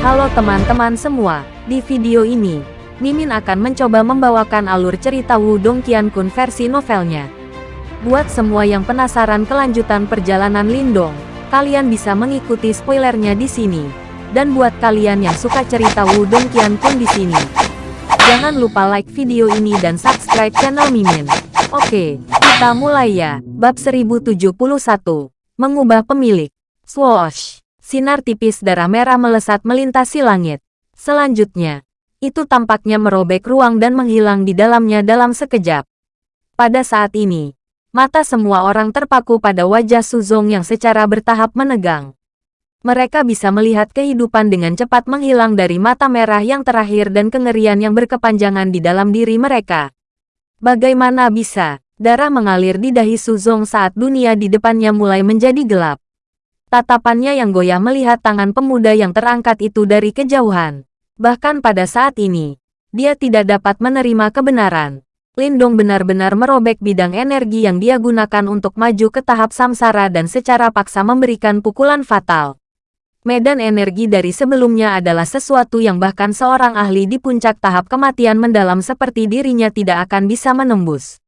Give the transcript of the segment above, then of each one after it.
Halo teman-teman semua, di video ini, Mimin akan mencoba membawakan alur cerita Wudong Qiankun versi novelnya. Buat semua yang penasaran kelanjutan perjalanan Lindong, kalian bisa mengikuti spoilernya di sini. Dan buat kalian yang suka cerita Wudong Qiankun di sini, jangan lupa like video ini dan subscribe channel Mimin. Oke, kita mulai ya. Bab 1071, Mengubah Pemilik. Swoosh! Sinar tipis darah merah melesat melintasi langit. Selanjutnya, itu tampaknya merobek ruang dan menghilang di dalamnya dalam sekejap. Pada saat ini, mata semua orang terpaku pada wajah Suzong yang secara bertahap menegang. Mereka bisa melihat kehidupan dengan cepat menghilang dari mata merah yang terakhir dan kengerian yang berkepanjangan di dalam diri mereka. Bagaimana bisa, darah mengalir di dahi Suzong saat dunia di depannya mulai menjadi gelap. Tatapannya yang goyah melihat tangan pemuda yang terangkat itu dari kejauhan. Bahkan pada saat ini, dia tidak dapat menerima kebenaran. Lindong benar-benar merobek bidang energi yang dia gunakan untuk maju ke tahap samsara dan secara paksa memberikan pukulan fatal. Medan energi dari sebelumnya adalah sesuatu yang bahkan seorang ahli di puncak tahap kematian mendalam seperti dirinya tidak akan bisa menembus.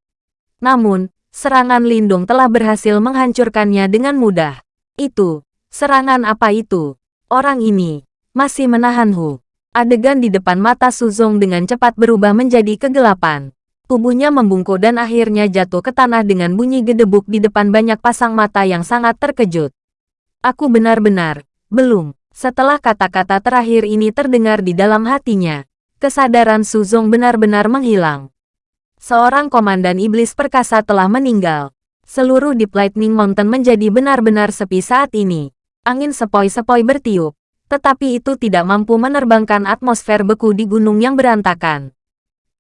Namun, serangan Lindung telah berhasil menghancurkannya dengan mudah. Itu, serangan apa itu? Orang ini, masih menahan Hu. Adegan di depan mata Suzong dengan cepat berubah menjadi kegelapan. Tubuhnya membungkuk dan akhirnya jatuh ke tanah dengan bunyi gedebuk di depan banyak pasang mata yang sangat terkejut. Aku benar-benar, belum. Setelah kata-kata terakhir ini terdengar di dalam hatinya, kesadaran Suzong benar-benar menghilang. Seorang komandan iblis perkasa telah meninggal. Seluruh Deep Lightning Mountain menjadi benar-benar sepi saat ini. Angin sepoi-sepoi bertiup, tetapi itu tidak mampu menerbangkan atmosfer beku di gunung yang berantakan.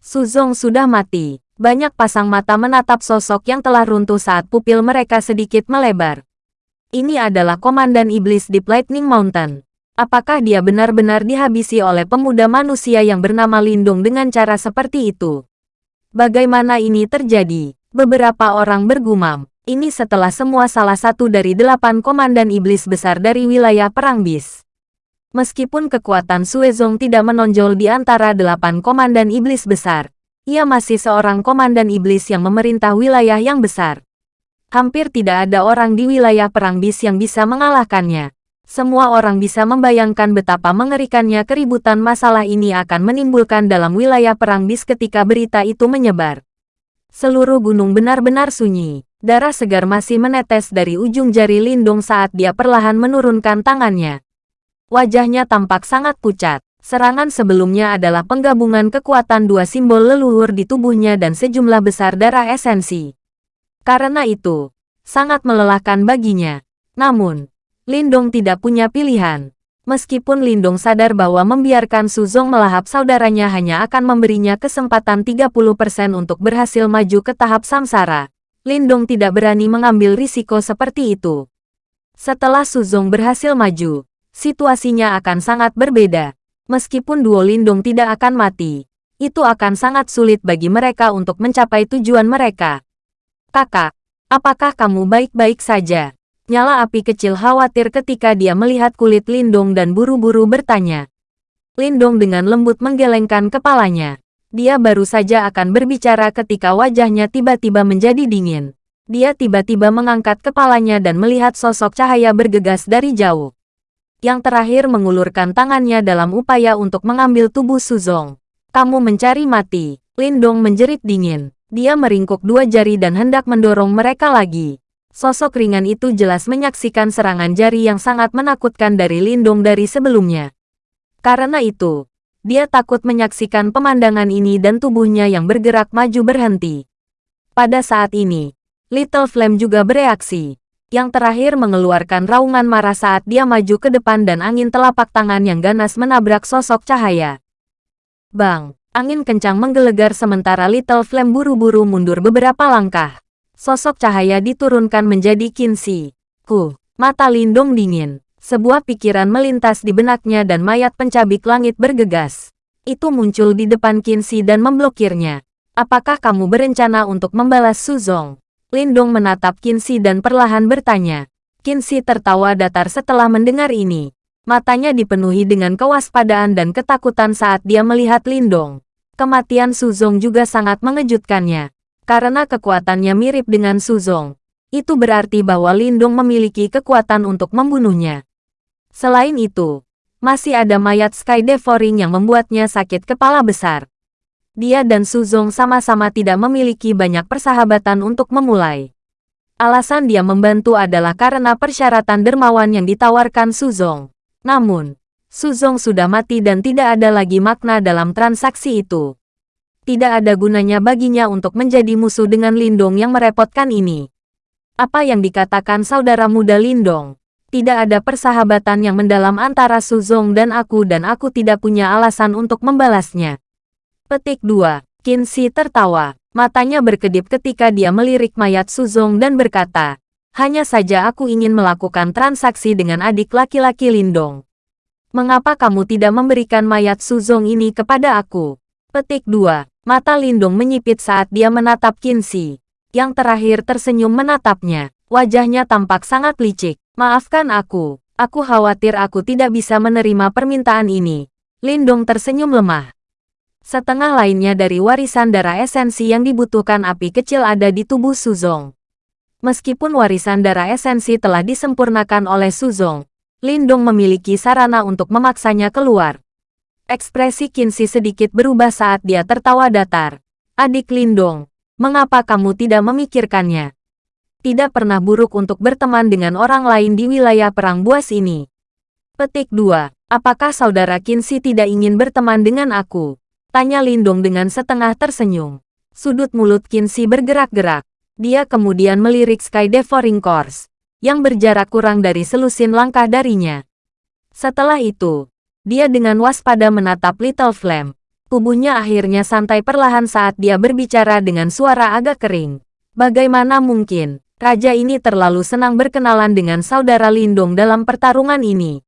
Suzong sudah mati. Banyak pasang mata menatap sosok yang telah runtuh saat pupil mereka sedikit melebar. Ini adalah komandan iblis Deep Lightning Mountain. Apakah dia benar-benar dihabisi oleh pemuda manusia yang bernama Lindung dengan cara seperti itu? Bagaimana ini terjadi? Beberapa orang bergumam. Ini setelah semua salah satu dari delapan komandan iblis besar dari wilayah Perang Bis. Meskipun kekuatan Suezong tidak menonjol di antara delapan komandan iblis besar, ia masih seorang komandan iblis yang memerintah wilayah yang besar. Hampir tidak ada orang di wilayah Perang Bis yang bisa mengalahkannya. Semua orang bisa membayangkan betapa mengerikannya keributan masalah ini akan menimbulkan dalam wilayah Perang Bis ketika berita itu menyebar. Seluruh gunung benar-benar sunyi. Darah segar masih menetes dari ujung jari Lindung saat dia perlahan menurunkan tangannya. Wajahnya tampak sangat pucat. Serangan sebelumnya adalah penggabungan kekuatan dua simbol leluhur di tubuhnya dan sejumlah besar darah esensi. Karena itu, sangat melelahkan baginya. Namun, Lindong tidak punya pilihan. Meskipun Lindong sadar bahwa membiarkan Suzong melahap saudaranya hanya akan memberinya kesempatan 30% untuk berhasil maju ke tahap samsara, Lindong tidak berani mengambil risiko seperti itu. Setelah Suzong berhasil maju, situasinya akan sangat berbeda. Meskipun duo Lindong tidak akan mati, itu akan sangat sulit bagi mereka untuk mencapai tujuan mereka. Kakak, apakah kamu baik-baik saja? Nyala api kecil khawatir ketika dia melihat kulit Lindong dan buru-buru bertanya. Lindong dengan lembut menggelengkan kepalanya. Dia baru saja akan berbicara ketika wajahnya tiba-tiba menjadi dingin. Dia tiba-tiba mengangkat kepalanya dan melihat sosok cahaya bergegas dari jauh. Yang terakhir mengulurkan tangannya dalam upaya untuk mengambil tubuh Suzong. Kamu mencari mati. Lindong menjerit dingin. Dia meringkuk dua jari dan hendak mendorong mereka lagi. Sosok ringan itu jelas menyaksikan serangan jari yang sangat menakutkan dari Lindung dari sebelumnya. Karena itu, dia takut menyaksikan pemandangan ini dan tubuhnya yang bergerak maju berhenti. Pada saat ini, Little Flame juga bereaksi. Yang terakhir mengeluarkan raungan marah saat dia maju ke depan dan angin telapak tangan yang ganas menabrak sosok cahaya. Bang, angin kencang menggelegar sementara Little Flame buru-buru mundur beberapa langkah. Sosok cahaya diturunkan menjadi Kinsi. Ku, mata Lindong dingin. Sebuah pikiran melintas di benaknya dan mayat pencabik langit bergegas. Itu muncul di depan Kinsi dan memblokirnya. Apakah kamu berencana untuk membalas Suzong? Lindong menatap Kinsi dan perlahan bertanya. Kinsi tertawa datar setelah mendengar ini. Matanya dipenuhi dengan kewaspadaan dan ketakutan saat dia melihat Lindong. Kematian Suzong juga sangat mengejutkannya. Karena kekuatannya mirip dengan Suzong. Itu berarti bahwa Lindong memiliki kekuatan untuk membunuhnya. Selain itu, masih ada mayat Sky Devouring yang membuatnya sakit kepala besar. Dia dan Suzong sama-sama tidak memiliki banyak persahabatan untuk memulai. Alasan dia membantu adalah karena persyaratan dermawan yang ditawarkan Suzong. Namun, Suzong sudah mati dan tidak ada lagi makna dalam transaksi itu. Tidak ada gunanya baginya untuk menjadi musuh dengan Lindong yang merepotkan ini. Apa yang dikatakan saudara muda Lindong? Tidak ada persahabatan yang mendalam antara Suzong dan aku dan aku tidak punya alasan untuk membalasnya. Petik 2. Qin tertawa. Matanya berkedip ketika dia melirik mayat Suzong dan berkata, hanya saja aku ingin melakukan transaksi dengan adik laki-laki Lindong. Mengapa kamu tidak memberikan mayat Suzong ini kepada aku? Petik 2. Mata Lindong menyipit saat dia menatap Qin Yang terakhir tersenyum menatapnya. Wajahnya tampak sangat licik. Maafkan aku. Aku khawatir aku tidak bisa menerima permintaan ini. Lindong tersenyum lemah. Setengah lainnya dari warisan darah esensi yang dibutuhkan api kecil ada di tubuh Suzong. Meskipun warisan darah esensi telah disempurnakan oleh Suzong, Lindong memiliki sarana untuk memaksanya keluar. Ekspresi Kinsi sedikit berubah saat dia tertawa datar. Adik Lindong, mengapa kamu tidak memikirkannya? Tidak pernah buruk untuk berteman dengan orang lain di wilayah perang buas ini. Petik 2. Apakah saudara Kinsi tidak ingin berteman dengan aku? Tanya Lindong dengan setengah tersenyum. Sudut mulut Kinsi bergerak-gerak. Dia kemudian melirik Sky Devouring Course, yang berjarak kurang dari selusin langkah darinya. Setelah itu, dia dengan waspada menatap Little Flame. Tubuhnya akhirnya santai perlahan saat dia berbicara dengan suara agak kering. Bagaimana mungkin, raja ini terlalu senang berkenalan dengan saudara Lindong dalam pertarungan ini?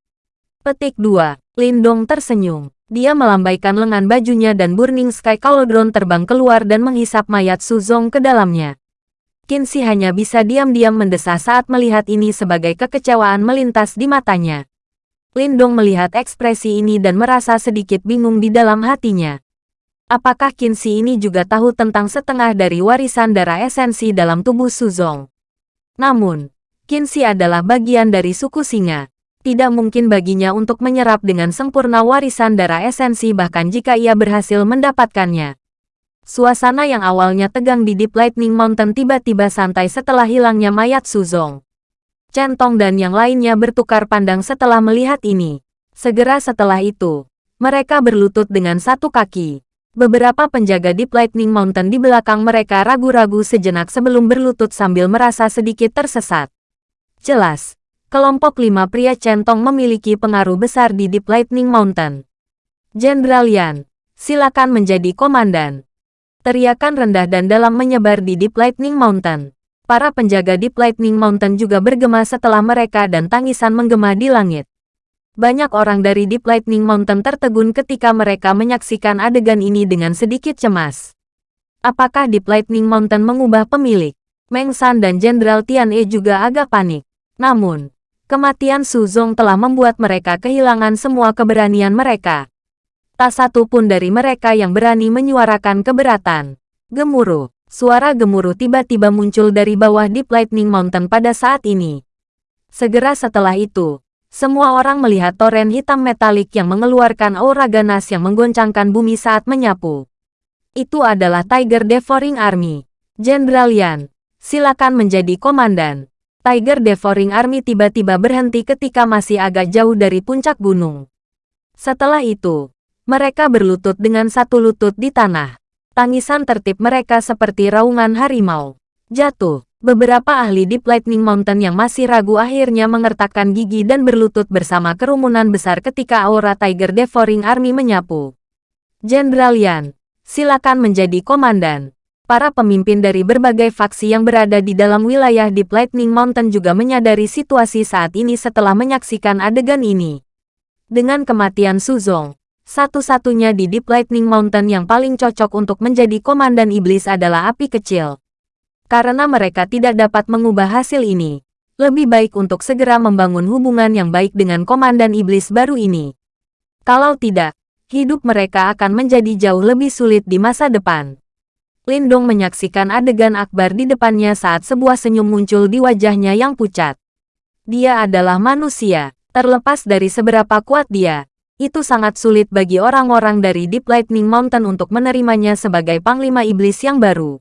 Petik 2. Lindong tersenyum. Dia melambaikan lengan bajunya dan Burning Sky Cauldron terbang keluar dan menghisap mayat Suzong ke dalamnya. Kinsi hanya bisa diam-diam mendesah saat melihat ini sebagai kekecewaan melintas di matanya. Lindong melihat ekspresi ini dan merasa sedikit bingung di dalam hatinya. Apakah Kinsi ini juga tahu tentang setengah dari warisan darah esensi dalam tubuh Suzong? Namun, Kinsi adalah bagian dari suku singa tidak mungkin baginya untuk menyerap dengan sempurna warisan darah esensi bahkan jika ia berhasil mendapatkannya. Suasana yang awalnya tegang di Deep Lightning Mountain tiba-tiba santai setelah hilangnya mayat Suzong. Centong dan yang lainnya bertukar pandang setelah melihat ini. Segera setelah itu, mereka berlutut dengan satu kaki. Beberapa penjaga Deep Lightning Mountain di belakang mereka ragu-ragu sejenak sebelum berlutut sambil merasa sedikit tersesat. Jelas, kelompok lima pria centong memiliki pengaruh besar di Deep Lightning Mountain. Jenderal Yan, silakan menjadi komandan. Teriakan rendah dan dalam menyebar di Deep Lightning Mountain. Para penjaga Deep Lightning Mountain juga bergema setelah mereka dan tangisan menggema di langit. Banyak orang dari Deep Lightning Mountain tertegun ketika mereka menyaksikan adegan ini dengan sedikit cemas. Apakah Deep Lightning Mountain mengubah pemilik? Meng San dan Jenderal Tian E juga agak panik. Namun, Kematian Su Zong telah membuat mereka kehilangan semua keberanian mereka. Tak satu pun dari mereka yang berani menyuarakan keberatan. Gemuruh. Suara gemuruh tiba-tiba muncul dari bawah Deep Lightning Mountain pada saat ini. Segera setelah itu, semua orang melihat toren hitam metalik yang mengeluarkan aura ganas yang menggoncangkan bumi saat menyapu. Itu adalah Tiger Devouring Army. Jenderal Yan, silakan menjadi komandan. Tiger Devouring Army tiba-tiba berhenti ketika masih agak jauh dari puncak gunung. Setelah itu, mereka berlutut dengan satu lutut di tanah. Tangisan tertib mereka seperti raungan harimau. Jatuh. Beberapa ahli Deep Lightning Mountain yang masih ragu akhirnya mengertakkan gigi dan berlutut bersama kerumunan besar ketika aura Tiger Devouring Army menyapu. Jenderal Yan, silakan menjadi komandan. Para pemimpin dari berbagai faksi yang berada di dalam wilayah Deep Lightning Mountain juga menyadari situasi saat ini setelah menyaksikan adegan ini. Dengan kematian Suzong, satu-satunya di Deep Lightning Mountain yang paling cocok untuk menjadi komandan iblis adalah api kecil. Karena mereka tidak dapat mengubah hasil ini, Lebih baik untuk segera membangun hubungan yang baik dengan Komandan Iblis baru ini. Kalau tidak, hidup mereka akan menjadi jauh lebih sulit di masa depan. Lindong menyaksikan adegan Akbar di depannya saat sebuah senyum muncul di wajahnya yang pucat. Dia adalah manusia, terlepas dari seberapa kuat dia. Itu sangat sulit bagi orang-orang dari Deep Lightning Mountain untuk menerimanya sebagai Panglima Iblis yang baru.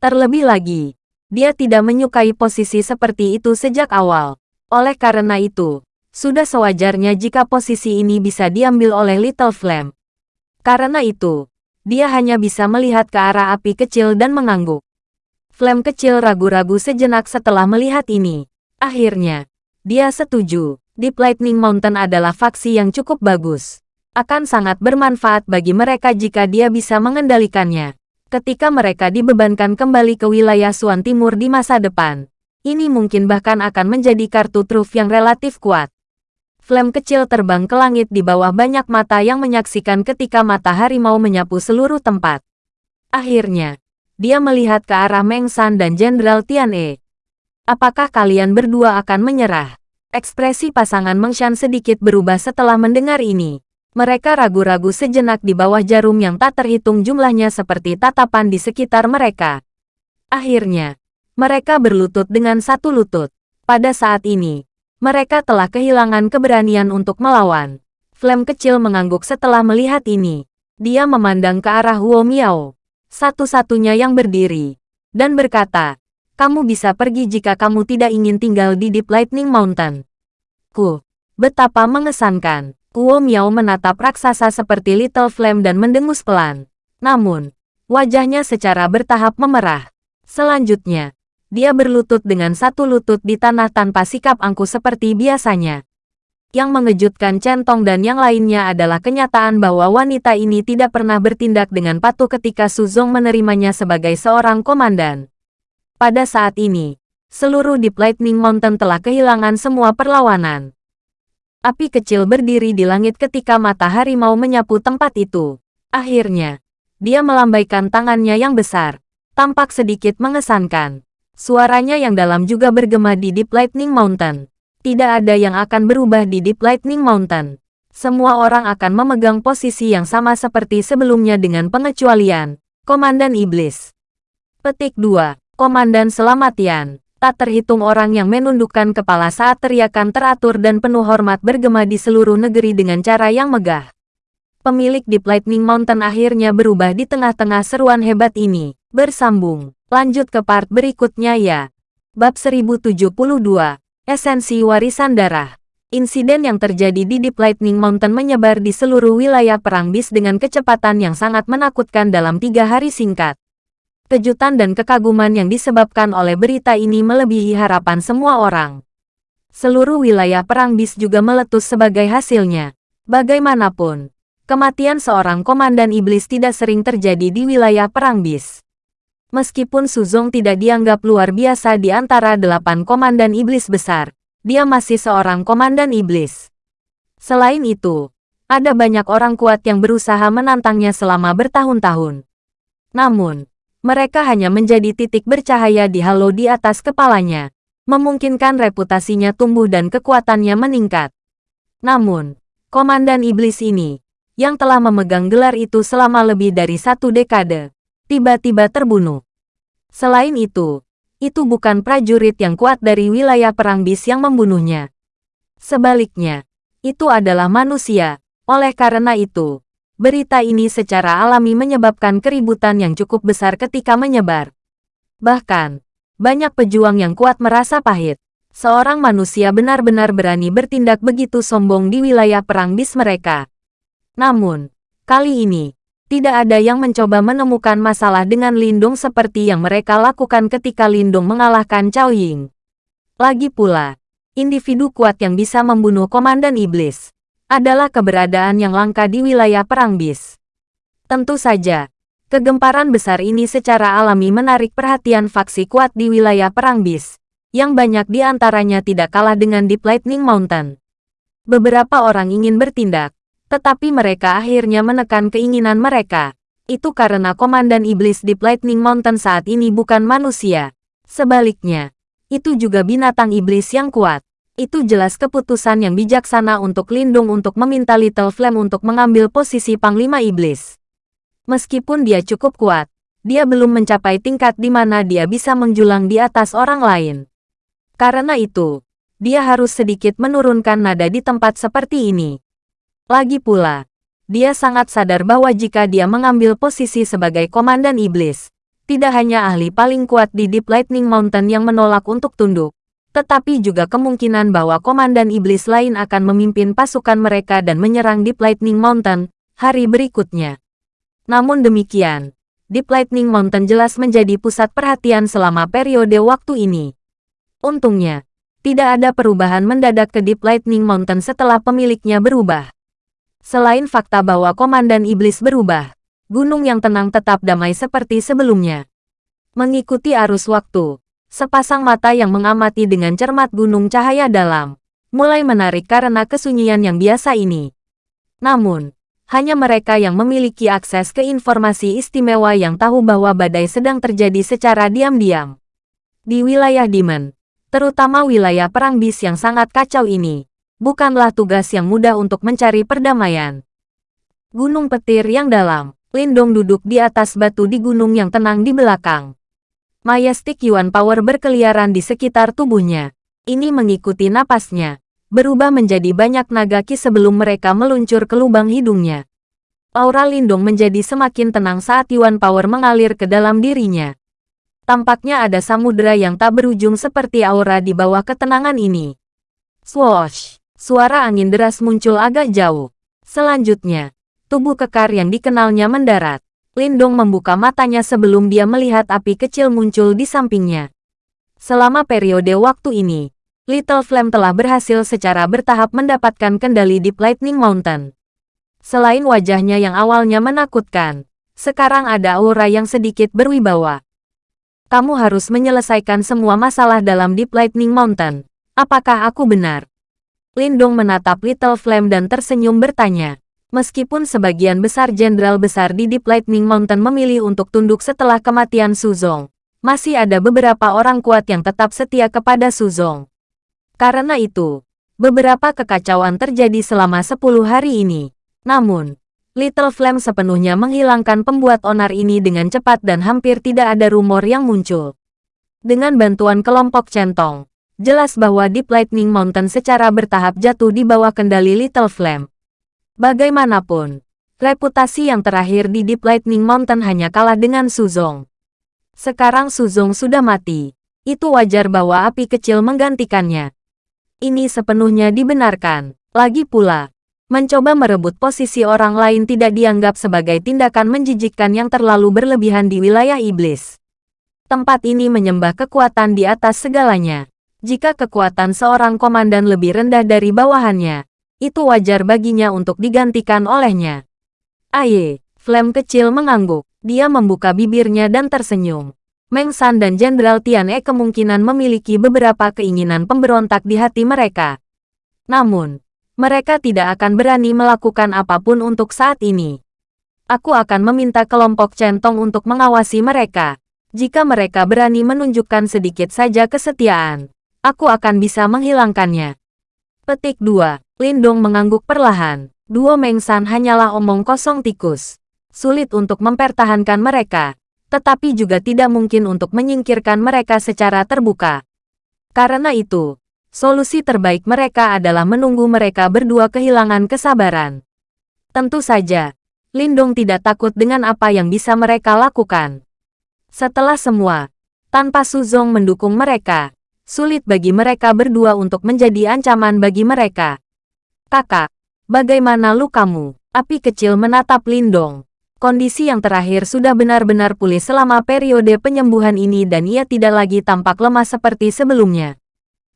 Terlebih lagi, dia tidak menyukai posisi seperti itu sejak awal. Oleh karena itu, sudah sewajarnya jika posisi ini bisa diambil oleh Little Flame. Karena itu, dia hanya bisa melihat ke arah api kecil dan mengangguk. Flame kecil ragu-ragu sejenak setelah melihat ini. Akhirnya, dia setuju. Deep Lightning Mountain adalah faksi yang cukup bagus. Akan sangat bermanfaat bagi mereka jika dia bisa mengendalikannya ketika mereka dibebankan kembali ke wilayah Suan Timur di masa depan. Ini mungkin bahkan akan menjadi kartu truf yang relatif kuat. Flame kecil terbang ke langit di bawah banyak mata yang menyaksikan ketika matahari mau menyapu seluruh tempat. Akhirnya, dia melihat ke arah Meng San dan Jenderal Tian E. Apakah kalian berdua akan menyerah? Ekspresi pasangan Meng Shan sedikit berubah setelah mendengar ini. Mereka ragu-ragu sejenak di bawah jarum yang tak terhitung jumlahnya seperti tatapan di sekitar mereka. Akhirnya, mereka berlutut dengan satu lutut. Pada saat ini, mereka telah kehilangan keberanian untuk melawan. Flame kecil mengangguk setelah melihat ini. Dia memandang ke arah Huo Miao, satu-satunya yang berdiri, dan berkata, kamu bisa pergi jika kamu tidak ingin tinggal di Deep Lightning Mountain. Ku, betapa mengesankan. Kuo Miao menatap raksasa seperti Little Flame dan mendengus pelan. Namun, wajahnya secara bertahap memerah. Selanjutnya, dia berlutut dengan satu lutut di tanah tanpa sikap angkuh seperti biasanya. Yang mengejutkan Centong dan yang lainnya adalah kenyataan bahwa wanita ini tidak pernah bertindak dengan patuh ketika Suzong menerimanya sebagai seorang komandan. Pada saat ini, seluruh Deep Lightning Mountain telah kehilangan semua perlawanan. Api kecil berdiri di langit ketika matahari mau menyapu tempat itu. Akhirnya, dia melambaikan tangannya yang besar. Tampak sedikit mengesankan. Suaranya yang dalam juga bergema di Deep Lightning Mountain. Tidak ada yang akan berubah di Deep Lightning Mountain. Semua orang akan memegang posisi yang sama seperti sebelumnya dengan pengecualian. Komandan Iblis. Petik 2. Komandan Selamatian tak terhitung orang yang menundukkan kepala saat teriakan teratur dan penuh hormat bergema di seluruh negeri dengan cara yang megah. Pemilik Deep Lightning Mountain akhirnya berubah di tengah-tengah seruan hebat ini. Bersambung. Lanjut ke part berikutnya ya. Bab 1072. Esensi Warisan Darah. Insiden yang terjadi di Deep Lightning Mountain menyebar di seluruh wilayah Perang Bis dengan kecepatan yang sangat menakutkan dalam tiga hari singkat. Kejutan dan kekaguman yang disebabkan oleh berita ini melebihi harapan semua orang. Seluruh wilayah perang bis juga meletus sebagai hasilnya. Bagaimanapun, kematian seorang komandan iblis tidak sering terjadi di wilayah perang bis. Meskipun Suzong tidak dianggap luar biasa di antara delapan komandan iblis besar, dia masih seorang komandan iblis. Selain itu, ada banyak orang kuat yang berusaha menantangnya selama bertahun-tahun. Namun, mereka hanya menjadi titik bercahaya di halo di atas kepalanya, memungkinkan reputasinya tumbuh dan kekuatannya meningkat. Namun, Komandan Iblis ini, yang telah memegang gelar itu selama lebih dari satu dekade, tiba-tiba terbunuh. Selain itu, itu bukan prajurit yang kuat dari wilayah perang bis yang membunuhnya. Sebaliknya, itu adalah manusia. Oleh karena itu, Berita ini secara alami menyebabkan keributan yang cukup besar ketika menyebar. Bahkan, banyak pejuang yang kuat merasa pahit. Seorang manusia benar-benar berani bertindak begitu sombong di wilayah perang bis mereka. Namun, kali ini, tidak ada yang mencoba menemukan masalah dengan Lindung seperti yang mereka lakukan ketika Lindung mengalahkan Cao Ying. Lagi pula, individu kuat yang bisa membunuh Komandan Iblis adalah keberadaan yang langka di wilayah perang bis. Tentu saja, kegemparan besar ini secara alami menarik perhatian faksi kuat di wilayah perang bis, yang banyak di antaranya tidak kalah dengan Deep Lightning Mountain. Beberapa orang ingin bertindak, tetapi mereka akhirnya menekan keinginan mereka. Itu karena Komandan Iblis Deep Lightning Mountain saat ini bukan manusia. Sebaliknya, Itu juga binatang iblis yang kuat. Itu jelas keputusan yang bijaksana untuk Lindung untuk meminta Little Flame untuk mengambil posisi Panglima Iblis. Meskipun dia cukup kuat, dia belum mencapai tingkat di mana dia bisa menjulang di atas orang lain. Karena itu, dia harus sedikit menurunkan nada di tempat seperti ini. Lagi pula, dia sangat sadar bahwa jika dia mengambil posisi sebagai komandan iblis, tidak hanya ahli paling kuat di Deep Lightning Mountain yang menolak untuk tunduk, tetapi juga kemungkinan bahwa komandan iblis lain akan memimpin pasukan mereka dan menyerang Deep Lightning Mountain hari berikutnya. Namun demikian, Deep Lightning Mountain jelas menjadi pusat perhatian selama periode waktu ini. Untungnya, tidak ada perubahan mendadak ke Deep Lightning Mountain setelah pemiliknya berubah. Selain fakta bahwa Komandan Iblis berubah, gunung yang tenang tetap damai seperti sebelumnya. Mengikuti arus waktu, sepasang mata yang mengamati dengan cermat gunung cahaya dalam, mulai menarik karena kesunyian yang biasa ini. Namun, hanya mereka yang memiliki akses ke informasi istimewa yang tahu bahwa badai sedang terjadi secara diam-diam. Di wilayah Demon, terutama wilayah perang bis yang sangat kacau ini, bukanlah tugas yang mudah untuk mencari perdamaian. Gunung petir yang dalam, Lindong duduk di atas batu di gunung yang tenang di belakang. Majestic Yuan Power berkeliaran di sekitar tubuhnya. Ini mengikuti napasnya, berubah menjadi banyak naga ki sebelum mereka meluncur ke lubang hidungnya. Aura Lindong menjadi semakin tenang saat Yuan Power mengalir ke dalam dirinya. Tampaknya ada samudera yang tak berujung seperti aura di bawah ketenangan ini. Swoosh! Suara angin deras muncul agak jauh. Selanjutnya, tubuh kekar yang dikenalnya mendarat. Lindong membuka matanya sebelum dia melihat api kecil muncul di sampingnya. Selama periode waktu ini, Little Flame telah berhasil secara bertahap mendapatkan kendali di Lightning Mountain. Selain wajahnya yang awalnya menakutkan, sekarang ada aura yang sedikit berwibawa. Kamu harus menyelesaikan semua masalah dalam Deep Lightning Mountain. Apakah aku benar? Lindong menatap Little Flame dan tersenyum bertanya. Meskipun sebagian besar jenderal besar di Deep Lightning Mountain memilih untuk tunduk setelah kematian Suzong, masih ada beberapa orang kuat yang tetap setia kepada Suzong. Karena itu, beberapa kekacauan terjadi selama 10 hari ini. Namun, Little Flame sepenuhnya menghilangkan pembuat onar ini dengan cepat dan hampir tidak ada rumor yang muncul. Dengan bantuan kelompok centong, jelas bahwa Deep Lightning Mountain secara bertahap jatuh di bawah kendali Little Flame. Bagaimanapun, reputasi yang terakhir di Deep Lightning Mountain hanya kalah dengan Suzong. Sekarang Suzong sudah mati. Itu wajar bahwa api kecil menggantikannya. Ini sepenuhnya dibenarkan. Lagi pula, mencoba merebut posisi orang lain tidak dianggap sebagai tindakan menjijikkan yang terlalu berlebihan di wilayah iblis. Tempat ini menyembah kekuatan di atas segalanya. Jika kekuatan seorang komandan lebih rendah dari bawahannya, itu wajar baginya untuk digantikan olehnya. Aye, Flame kecil mengangguk. Dia membuka bibirnya dan tersenyum. Meng San dan Jenderal Tian E kemungkinan memiliki beberapa keinginan pemberontak di hati mereka. Namun, mereka tidak akan berani melakukan apa pun untuk saat ini. Aku akan meminta kelompok centong untuk mengawasi mereka. Jika mereka berani menunjukkan sedikit saja kesetiaan, aku akan bisa menghilangkannya. Petik 2. Lindong mengangguk perlahan. Duo Mengsan hanyalah omong kosong tikus. Sulit untuk mempertahankan mereka, tetapi juga tidak mungkin untuk menyingkirkan mereka secara terbuka. Karena itu, solusi terbaik mereka adalah menunggu mereka berdua kehilangan kesabaran. Tentu saja, Lindong tidak takut dengan apa yang bisa mereka lakukan. Setelah semua, tanpa Suzong mendukung mereka, sulit bagi mereka berdua untuk menjadi ancaman bagi mereka. Kakak, bagaimana lukamu? Api kecil menatap Lindong. Kondisi yang terakhir sudah benar-benar pulih selama periode penyembuhan ini dan ia tidak lagi tampak lemah seperti sebelumnya.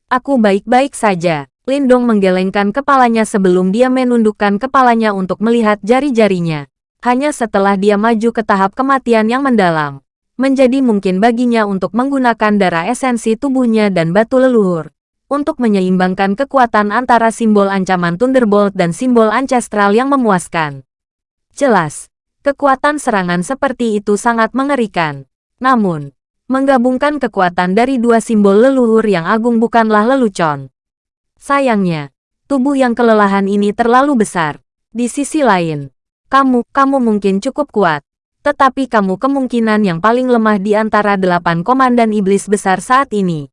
Aku baik-baik saja. Lindong menggelengkan kepalanya sebelum dia menundukkan kepalanya untuk melihat jari-jarinya. Hanya setelah dia maju ke tahap kematian yang mendalam, menjadi mungkin baginya untuk menggunakan darah esensi tubuhnya dan batu leluhur untuk menyeimbangkan kekuatan antara simbol ancaman Thunderbolt dan simbol ancestral yang memuaskan. Jelas, kekuatan serangan seperti itu sangat mengerikan. Namun, Menggabungkan kekuatan dari dua simbol leluhur yang agung bukanlah lelucon. Sayangnya, tubuh yang kelelahan ini terlalu besar. Di sisi lain, kamu, kamu mungkin cukup kuat. Tetapi kamu kemungkinan yang paling lemah di antara delapan komandan iblis besar saat ini.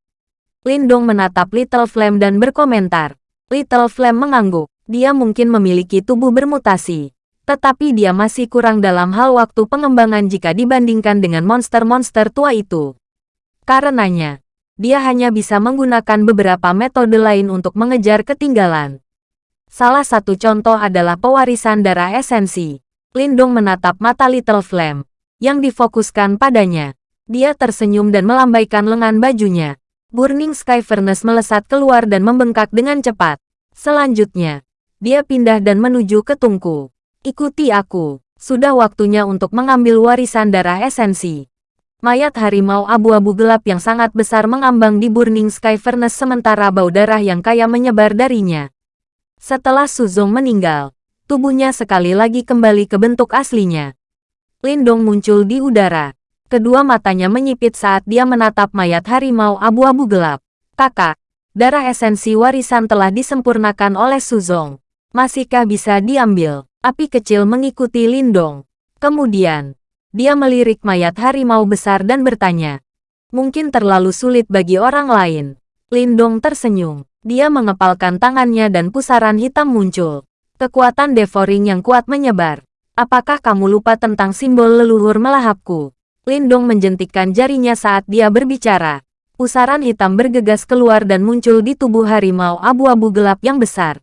Lindong menatap Little Flame dan berkomentar. Little Flame mengangguk. Dia mungkin memiliki tubuh bermutasi. Tetapi dia masih kurang dalam hal waktu pengembangan jika dibandingkan dengan monster-monster tua itu. Karenanya, dia hanya bisa menggunakan beberapa metode lain untuk mengejar ketinggalan. Salah satu contoh adalah pewarisan darah esensi. Lindung menatap mata Little Flame, yang difokuskan padanya. Dia tersenyum dan melambaikan lengan bajunya. Burning Sky Furnace melesat keluar dan membengkak dengan cepat. Selanjutnya, dia pindah dan menuju ke tungku. Ikuti aku. Sudah waktunya untuk mengambil warisan darah esensi. Mayat harimau abu-abu gelap yang sangat besar mengambang di Burning Sky Furnace sementara bau darah yang kaya menyebar darinya. Setelah Suzong meninggal, tubuhnya sekali lagi kembali ke bentuk aslinya. Lindong muncul di udara. Kedua matanya menyipit saat dia menatap mayat harimau abu-abu gelap. Kakak, darah esensi warisan telah disempurnakan oleh Suzong. Masihkah bisa diambil? Api kecil mengikuti Lindong. Kemudian, dia melirik mayat harimau besar dan bertanya. Mungkin terlalu sulit bagi orang lain. Lindong tersenyum. Dia mengepalkan tangannya dan pusaran hitam muncul. Kekuatan devouring yang kuat menyebar. Apakah kamu lupa tentang simbol leluhur melahapku? Lindong menjentikkan jarinya saat dia berbicara. Pusaran hitam bergegas keluar dan muncul di tubuh harimau abu-abu gelap yang besar.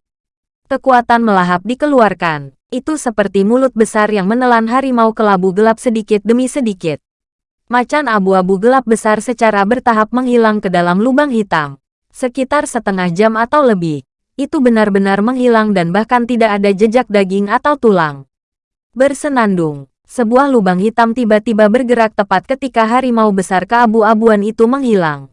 Kekuatan melahap dikeluarkan. Itu seperti mulut besar yang menelan harimau kelabu gelap sedikit demi sedikit. Macan abu-abu gelap besar secara bertahap menghilang ke dalam lubang hitam. Sekitar setengah jam atau lebih. Itu benar-benar menghilang dan bahkan tidak ada jejak daging atau tulang. Bersenandung, sebuah lubang hitam tiba-tiba bergerak tepat ketika harimau besar keabu-abuan itu menghilang.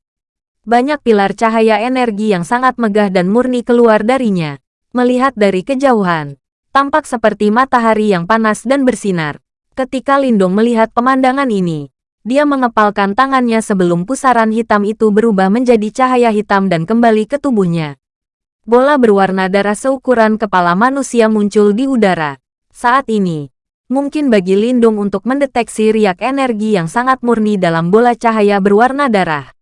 Banyak pilar cahaya energi yang sangat megah dan murni keluar darinya. Melihat dari kejauhan, tampak seperti matahari yang panas dan bersinar. Ketika Lindong melihat pemandangan ini, dia mengepalkan tangannya sebelum pusaran hitam itu berubah menjadi cahaya hitam dan kembali ke tubuhnya. Bola berwarna darah seukuran kepala manusia muncul di udara. Saat ini, mungkin bagi Lindung untuk mendeteksi riak energi yang sangat murni dalam bola cahaya berwarna darah.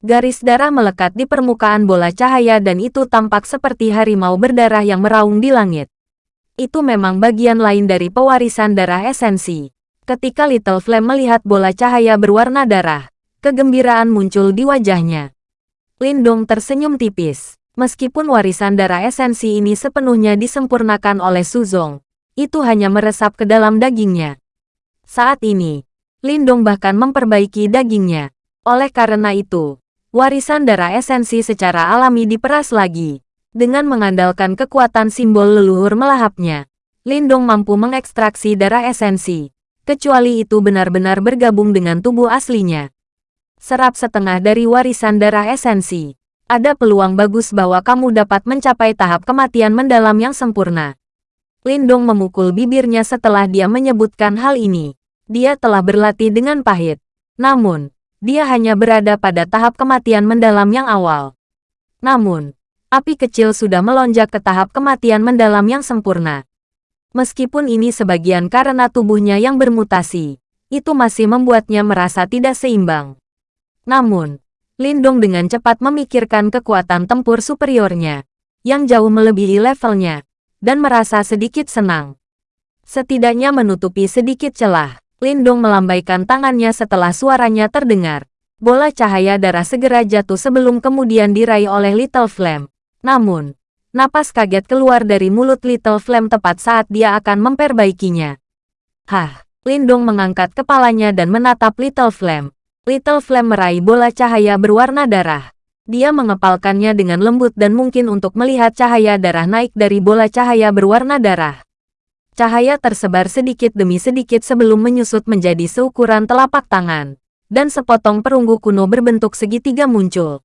Garis darah melekat di permukaan bola cahaya dan itu tampak seperti harimau berdarah yang meraung di langit itu memang bagian lain dari pewarisan darah esensi. Ketika Little Flame melihat bola cahaya berwarna darah, kegembiraan muncul di wajahnya. Lindong tersenyum tipis. Meskipun warisan darah esensi ini sepenuhnya disempurnakan oleh Suzong, itu hanya meresap ke dalam dagingnya. Saat ini, Lindong bahkan memperbaiki dagingnya. Oleh karena itu, warisan darah esensi secara alami diperas lagi. Dengan mengandalkan kekuatan simbol leluhur melahapnya, Lindong mampu mengekstraksi darah esensi, kecuali itu benar-benar bergabung dengan tubuh aslinya. Serap setengah dari warisan darah esensi. Ada peluang bagus bahwa kamu dapat mencapai tahap kematian mendalam yang sempurna. Lindong memukul bibirnya setelah dia menyebutkan hal ini. Dia telah berlatih dengan pahit. Namun, dia hanya berada pada tahap kematian mendalam yang awal. Namun, api kecil sudah melonjak ke tahap kematian mendalam yang sempurna. Meskipun ini sebagian karena tubuhnya yang bermutasi, itu masih membuatnya merasa tidak seimbang. Namun, Lindong dengan cepat memikirkan kekuatan tempur superiornya, yang jauh melebihi levelnya, dan merasa sedikit senang. Setidaknya menutupi sedikit celah, Lindong melambaikan tangannya setelah suaranya terdengar. Bola cahaya darah segera jatuh sebelum kemudian diraih oleh Little Flame. Namun, napas kaget keluar dari mulut Little Flame tepat saat dia akan memperbaikinya. Hah, Lindong mengangkat kepalanya dan menatap Little Flame. Little Flame meraih bola cahaya berwarna darah. Dia mengepalkannya dengan lembut dan mungkin untuk melihat cahaya darah naik dari bola cahaya berwarna darah. Cahaya tersebar sedikit demi sedikit sebelum menyusut menjadi seukuran telapak tangan. Dan sepotong perunggu kuno berbentuk segitiga muncul.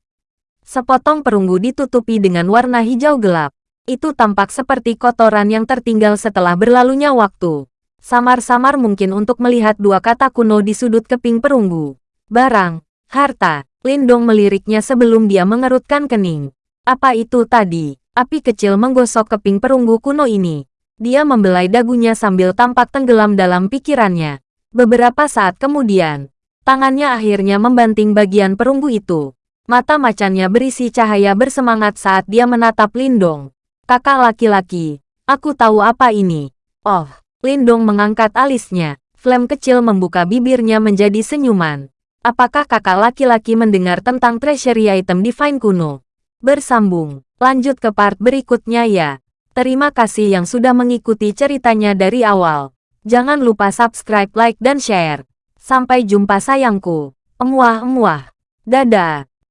Sepotong perunggu ditutupi dengan warna hijau gelap. Itu tampak seperti kotoran yang tertinggal setelah berlalunya waktu. Samar-samar mungkin untuk melihat dua kata kuno di sudut keping perunggu. Barang, Harta. Lindong meliriknya sebelum dia mengerutkan kening. Apa itu tadi? Api kecil menggosok keping perunggu kuno ini. Dia membelai dagunya sambil tampak tenggelam dalam pikirannya. Beberapa saat kemudian, tangannya akhirnya membanting bagian perunggu itu. Mata macannya berisi cahaya bersemangat saat dia menatap Lindong. Kakak laki-laki, aku tahu apa ini. Oh, Lindong mengangkat alisnya. Flame kecil membuka bibirnya menjadi senyuman. Apakah kakak laki-laki mendengar tentang treasury item divine kuno? Bersambung, lanjut ke part berikutnya ya. Terima kasih yang sudah mengikuti ceritanya dari awal. Jangan lupa subscribe, like, dan share. Sampai jumpa sayangku. Emuah-emuah. Dadah.